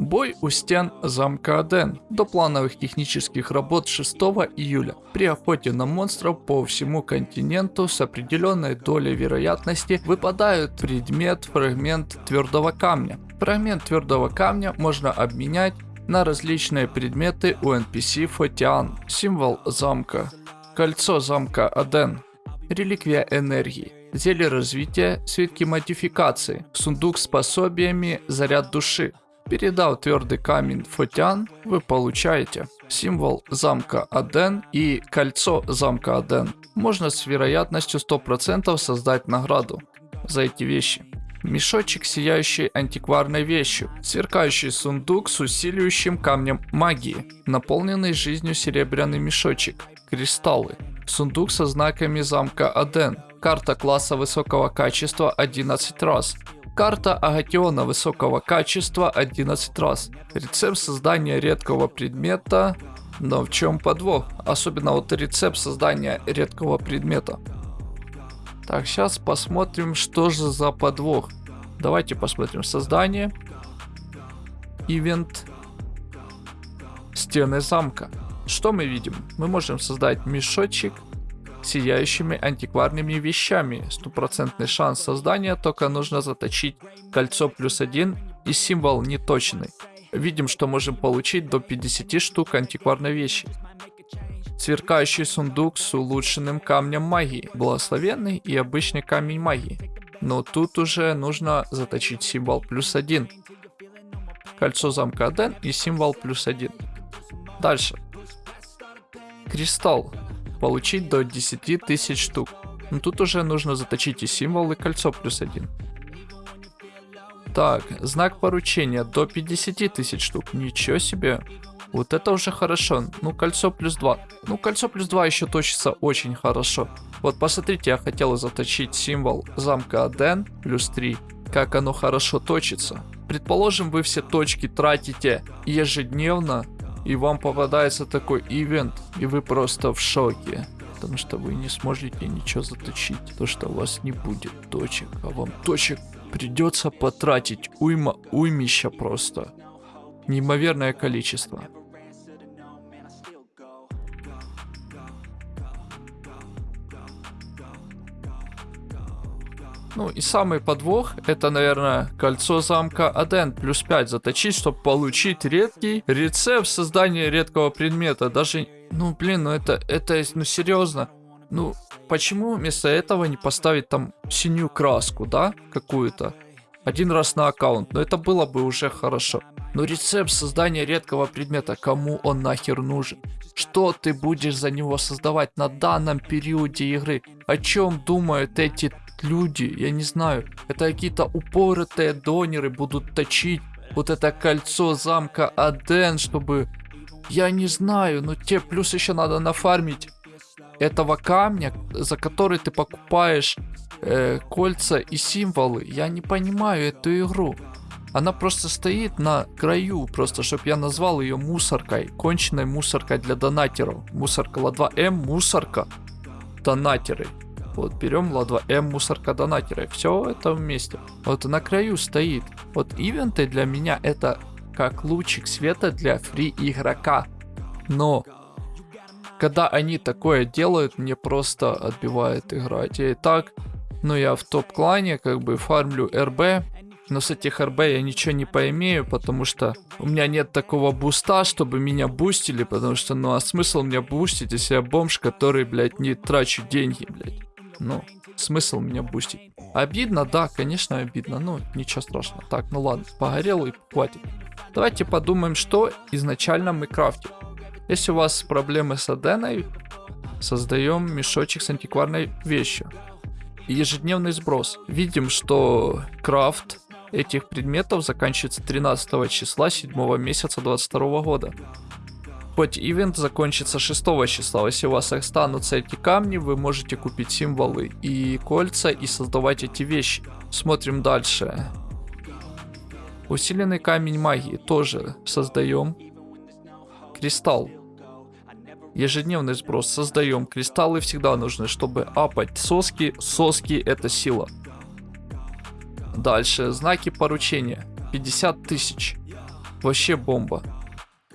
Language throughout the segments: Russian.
Бой у стен замка Аден до плановых технических работ 6 июля. При охоте на монстров по всему континенту с определенной долей вероятности выпадают предмет, фрагмент твердого камня. Фрагмент твердого камня можно обменять на различные предметы у NPC Фотиан, символ замка, кольцо замка Аден, реликвия энергии, зелье развития, свитки модификации, сундук с пособиями, заряд души. Передав твердый камень Фотян, вы получаете символ замка Аден и кольцо замка Аден. Можно с вероятностью 100% создать награду за эти вещи. Мешочек, сияющий антикварной вещью. Сверкающий сундук с усиливающим камнем магии. Наполненный жизнью серебряный мешочек. Кристаллы. Сундук со знаками замка Аден. Карта класса высокого качества 11 раз. Карта Агатиона высокого качества 11 раз. Рецепт создания редкого предмета. Но в чем подвох? Особенно вот рецепт создания редкого предмета. Так, сейчас посмотрим, что же за подвох. Давайте посмотрим создание. Ивент. Стены замка. Что мы видим? Мы можем создать мешочек сияющими антикварными вещами. Стопроцентный шанс создания, только нужно заточить кольцо плюс один и символ неточный. Видим, что можем получить до 50 штук антикварной вещи. Сверкающий сундук с улучшенным камнем магии, благословенный и обычный камень магии. Но тут уже нужно заточить символ плюс один. Кольцо замка Аден и символ плюс один. Дальше. Кристалл получить до 10 тысяч штук. Но тут уже нужно заточить и символ, и кольцо плюс один. Так, знак поручения до 50 тысяч штук. Ничего себе. Вот это уже хорошо. Ну, кольцо плюс 2. Ну, кольцо плюс 2 еще точится очень хорошо. Вот посмотрите, я хотел заточить символ замка Аден плюс 3. Как оно хорошо точится. Предположим, вы все точки тратите ежедневно и вам попадается такой ивент, и вы просто в шоке. Потому что вы не сможете ничего заточить. То, что у вас не будет точек, а вам точек придется потратить уйма, уймища просто. Неимоверное количество. Ну и самый подвох, это, наверное, кольцо замка Аден плюс 5 заточить, чтобы получить редкий рецепт создания редкого предмета. Даже, ну блин, ну это, это, ну серьезно. Ну, почему вместо этого не поставить там синюю краску, да, какую-то? Один раз на аккаунт, но это было бы уже хорошо. Но рецепт создания редкого предмета, кому он нахер нужен? Что ты будешь за него создавать на данном периоде игры? О чем думают эти люди, я не знаю, это какие-то упоротые донеры будут точить вот это кольцо замка Аден, чтобы, я не знаю, но тебе плюс еще надо нафармить этого камня, за который ты покупаешь э, кольца и символы. Я не понимаю эту игру. Она просто стоит на краю, просто чтобы я назвал ее мусоркой, конченной мусоркой для донатеров. Мусорка Ла2М, мусорка, донатеры. Вот берем ла2м мусорка донатера. Все это вместе. Вот на краю стоит. Вот ивенты для меня это как лучик света для free игрока. Но когда они такое делают, мне просто отбивает играть. Я и так, ну я в топ-клане как бы фармлю РБ, но с этих РБ я ничего не поимею, потому что у меня нет такого буста, чтобы меня бустили, потому что, ну а смысл меня бустить, если я бомж, который, блядь, не трачу деньги, блядь. Ну, смысл меня бустить. Обидно, да, конечно обидно, но ничего страшного. Так, ну ладно, погорел и хватит. Давайте подумаем, что изначально мы крафтим. Если у вас проблемы с аденой, создаем мешочек с антикварной вещью. Ежедневный сброс. Видим, что крафт этих предметов заканчивается 13 числа 7 месяца 22 года. Хоть ивент закончится 6 числа, если у вас останутся эти камни, вы можете купить символы и кольца и создавать эти вещи. Смотрим дальше. Усиленный камень магии тоже создаем. Кристалл. Ежедневный сброс создаем. Кристаллы всегда нужны, чтобы апать соски. Соски это сила. Дальше. Знаки поручения. 50 тысяч. Вообще бомба.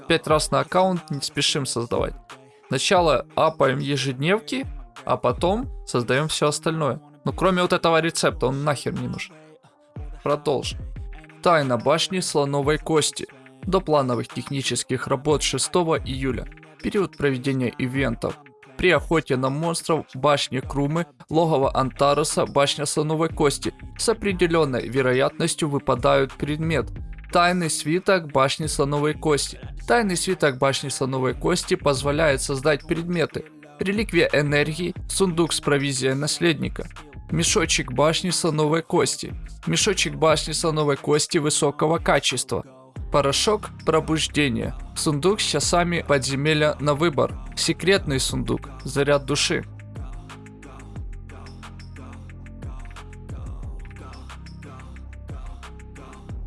Пять раз на аккаунт не спешим создавать. Сначала апаем ежедневки, а потом создаем все остальное. Ну кроме вот этого рецепта, он нахер не нужен. Продолжим. Тайна башни слоновой кости. До плановых технических работ 6 июля. Период проведения ивентов. При охоте на монстров башня Крумы, логово Антаруса, башня слоновой кости. С определенной вероятностью выпадают предмет. Тайный свиток башни слоновой кости. Тайный свиток башни слоновой кости позволяет создать предметы. Реликвия энергии, сундук с провизией наследника. Мешочек башни слоновой кости. Мешочек башни слоновой кости высокого качества. Порошок пробуждения. Сундук с часами подземелья на выбор. Секретный сундук. Заряд души.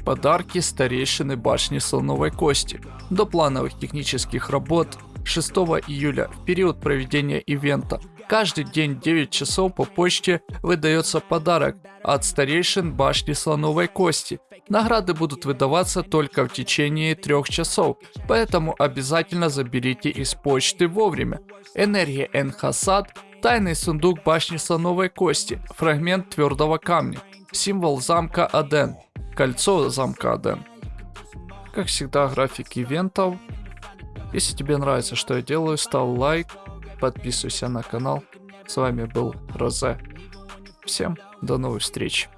Подарки старейшины башни слоновой кости. До плановых технических работ 6 июля в период проведения ивента. Каждый день 9 часов по почте выдается подарок от старейшин башни слоновой кости. Награды будут выдаваться только в течение трех часов, поэтому обязательно заберите из почты вовремя. Энергия Энхасад, тайный сундук башни слоновой кости, фрагмент твердого камня, символ замка Аден, кольцо замка Аден. Как всегда график ивентов. Если тебе нравится, что я делаю, ставь лайк, подписывайся на канал. С вами был Розе. Всем до новых встреч.